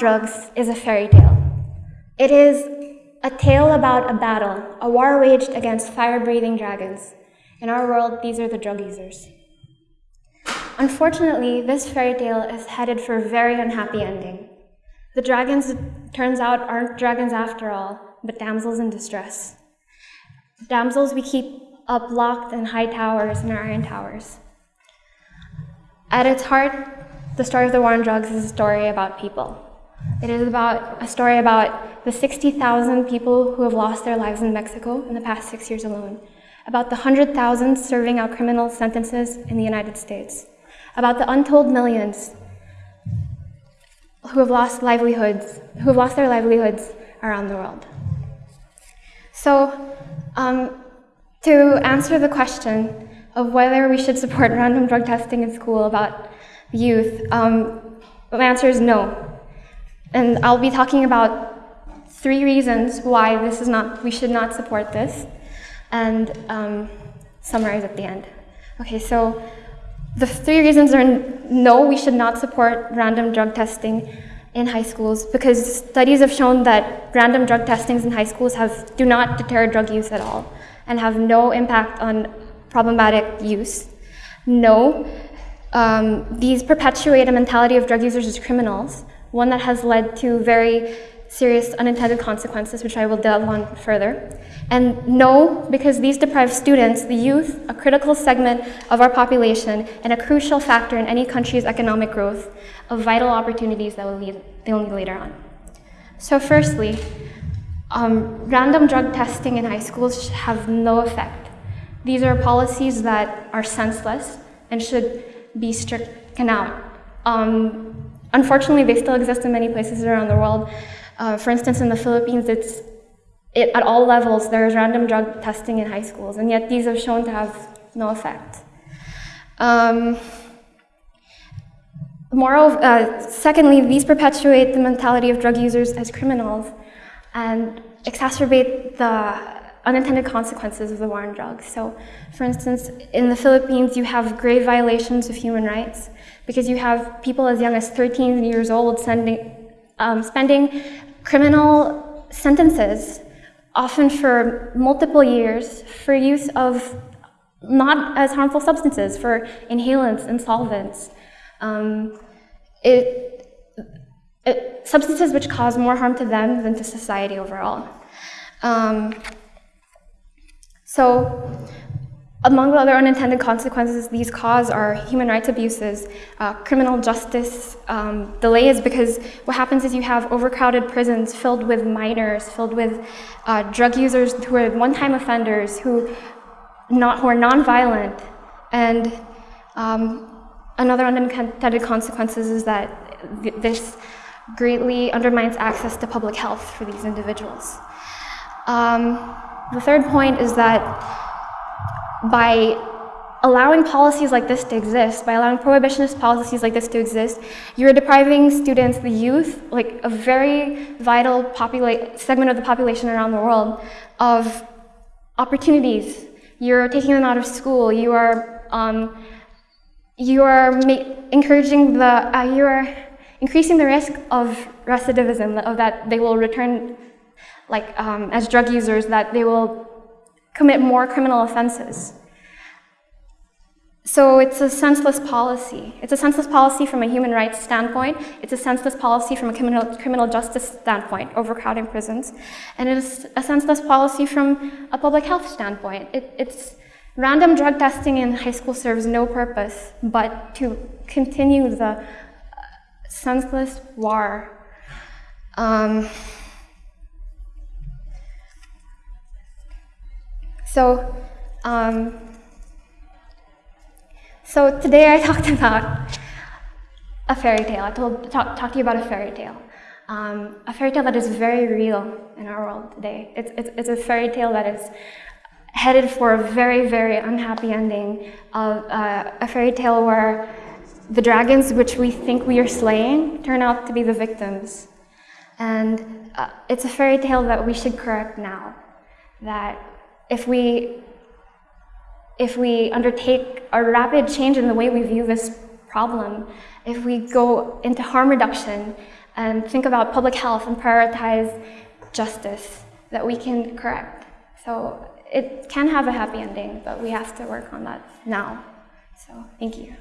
drugs is a fairy tale. It is a tale about a battle, a war waged against fire-breathing dragons. In our world, these are the drug users. Unfortunately, this fairy tale is headed for a very unhappy ending. The dragons, turns out, aren't dragons after all, but damsels in distress. Damsels we keep up locked in high towers our iron towers. At its heart, the story of the war on drugs is a story about people. It is about a story about the 60,000 people who have lost their lives in Mexico in the past six years alone, about the 100,000 serving out criminal sentences in the United States, about the untold millions who have lost livelihoods, who have lost their livelihoods around the world. So, um, to answer the question of whether we should support random drug testing in school about youth, um, the answer is no. And I'll be talking about three reasons why this is not, we should not support this, and um, summarize at the end. Okay, so the three reasons are no, we should not support random drug testing in high schools because studies have shown that random drug testings in high schools have, do not deter drug use at all and have no impact on problematic use. No, um, these perpetuate a mentality of drug users as criminals one that has led to very serious unintended consequences, which I will delve on further. And no, because these deprive students, the youth, a critical segment of our population and a crucial factor in any country's economic growth, of vital opportunities that will lead, they'll need later on. So firstly, um, random drug testing in high schools have no effect. These are policies that are senseless and should be stricken out. Um, Unfortunately, they still exist in many places around the world. Uh, for instance, in the Philippines, it's it, at all levels, there's random drug testing in high schools, and yet these have shown to have no effect. Um, moreover, uh, secondly, these perpetuate the mentality of drug users as criminals and exacerbate the unintended consequences of the war on drugs. So, for instance, in the Philippines, you have grave violations of human rights because you have people as young as 13 years old sending, um, spending criminal sentences, often for multiple years, for use of not as harmful substances, for inhalants and solvents. Um, it, it, substances which cause more harm to them than to society overall. Um, so among the other unintended consequences these cause are human rights abuses, uh, criminal justice um, delays, because what happens is you have overcrowded prisons filled with minors, filled with uh, drug users who are one-time offenders, who, not, who are nonviolent. And um, another unintended consequences is that th this greatly undermines access to public health for these individuals. Um, the third point is that by allowing policies like this to exist, by allowing prohibitionist policies like this to exist, you're depriving students, the youth, like a very vital segment of the population around the world, of opportunities. You're taking them out of school. You are, um, you are encouraging the, uh, you are increasing the risk of recidivism, of that they will return like um, as drug users, that they will commit more criminal offenses. So it's a senseless policy. It's a senseless policy from a human rights standpoint. It's a senseless policy from a criminal, criminal justice standpoint, overcrowding prisons. And it is a senseless policy from a public health standpoint. It, it's random drug testing in high school serves no purpose but to continue the senseless war. Um, So, um, so today I talked about a fairy tale. I told talk, talk to you about a fairy tale. Um, a fairy tale that is very real in our world today. It's, it's, it's a fairy tale that is headed for a very, very unhappy ending of uh, a fairy tale where the dragons which we think we are slaying turn out to be the victims. And uh, it's a fairy tale that we should correct now. That if we, if we undertake a rapid change in the way we view this problem, if we go into harm reduction, and think about public health and prioritize justice that we can correct. So it can have a happy ending, but we have to work on that now. So thank you.